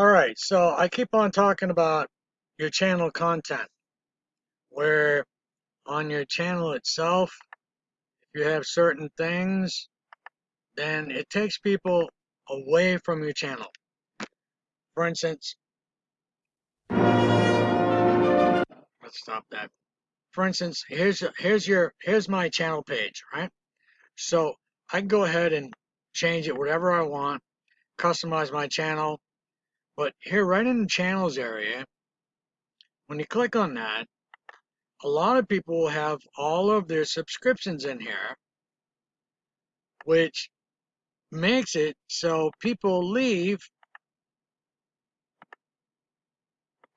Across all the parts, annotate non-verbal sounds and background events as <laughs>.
All right, so I keep on talking about your channel content, where on your channel itself, if you have certain things, then it takes people away from your channel. For instance, let's stop that. For instance, here's here's your here's my channel page, right? So I can go ahead and change it whatever I want, customize my channel. But here, right in the channels area, when you click on that, a lot of people will have all of their subscriptions in here, which makes it so people leave,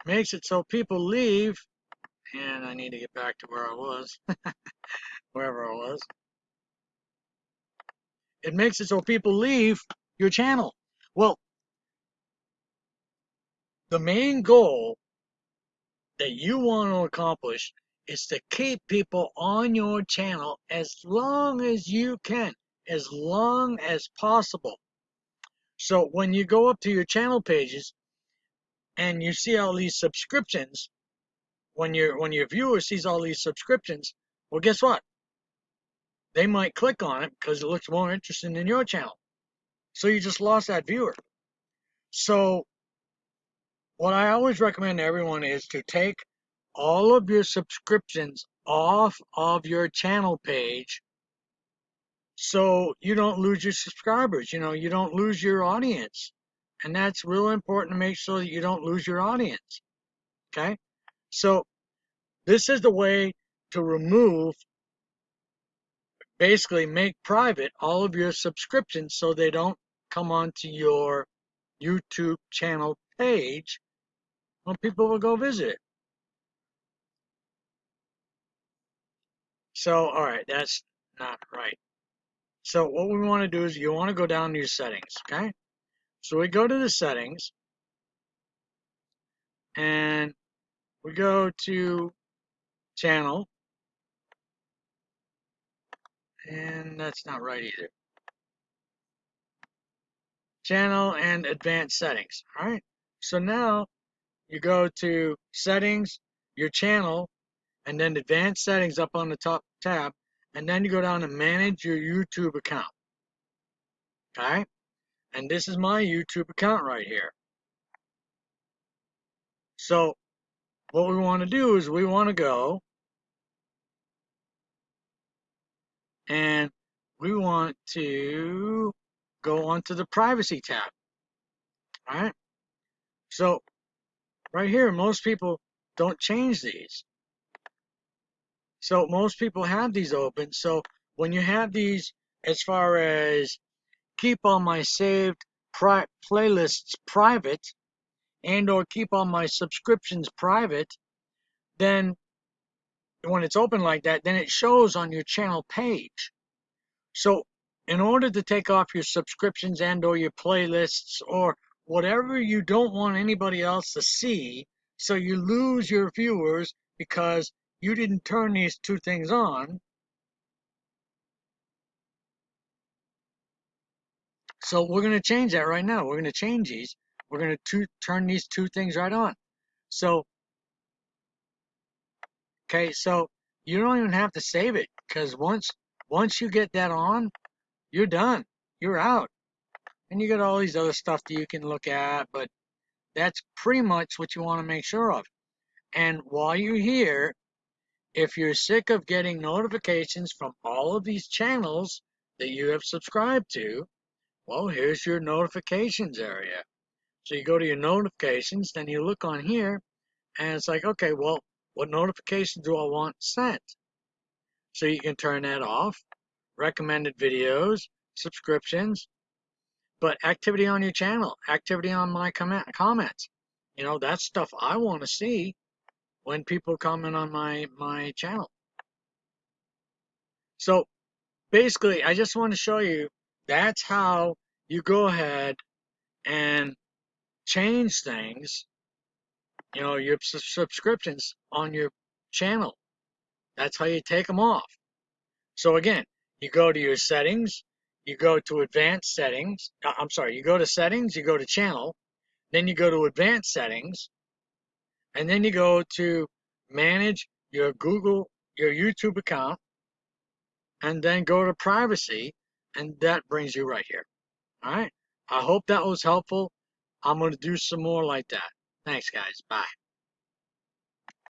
makes it so people leave, and I need to get back to where I was, <laughs> wherever I was. It makes it so people leave your channel. Well, the main goal that you want to accomplish is to keep people on your channel as long as you can, as long as possible. So when you go up to your channel pages and you see all these subscriptions, when your when your viewer sees all these subscriptions, well guess what? They might click on it because it looks more interesting than your channel. So you just lost that viewer. So what I always recommend to everyone is to take all of your subscriptions off of your channel page so you don't lose your subscribers. You know, you don't lose your audience. And that's real important to make sure that you don't lose your audience. Okay? So this is the way to remove, basically make private all of your subscriptions so they don't come onto your YouTube channel page when people will go visit. So, all right, that's not right. So what we want to do is you want to go down to your settings, okay? So we go to the settings and we go to channel and that's not right either. Channel and advanced settings, all right? So now you go to settings, your channel, and then advanced settings up on the top tab, and then you go down to manage your YouTube account. Okay? And this is my YouTube account right here. So what we want to do is we want to go and we want to go onto the privacy tab. All right? So right here, most people don't change these. So most people have these open. So when you have these, as far as keep all my saved pri playlists private and or keep all my subscriptions private, then when it's open like that, then it shows on your channel page. So in order to take off your subscriptions and or your playlists or whatever you don't want anybody else to see, so you lose your viewers because you didn't turn these two things on. So we're going to change that right now. We're going to change these. We're going to turn these two things right on. So, okay, so you don't even have to save it because once once you get that on, you're done. You're out. And you got all these other stuff that you can look at, but that's pretty much what you want to make sure of. And while you're here, if you're sick of getting notifications from all of these channels that you have subscribed to, well, here's your notifications area. So you go to your notifications, then you look on here, and it's like, okay, well, what notifications do I want sent? So you can turn that off, recommended videos, subscriptions, but activity on your channel, activity on my comment, comments. You know, that's stuff I want to see when people comment on my, my channel. So basically, I just want to show you that's how you go ahead and change things, you know, your subscriptions on your channel. That's how you take them off. So again, you go to your settings, you go to advanced settings. Uh, I'm sorry, you go to settings, you go to channel, Then you go to advanced settings, and then you go to manage your Google, your YouTube account, and then go to privacy, and that brings you right here. All right. I hope that was helpful. I'm going to do some more like that. Thanks, guys. Bye.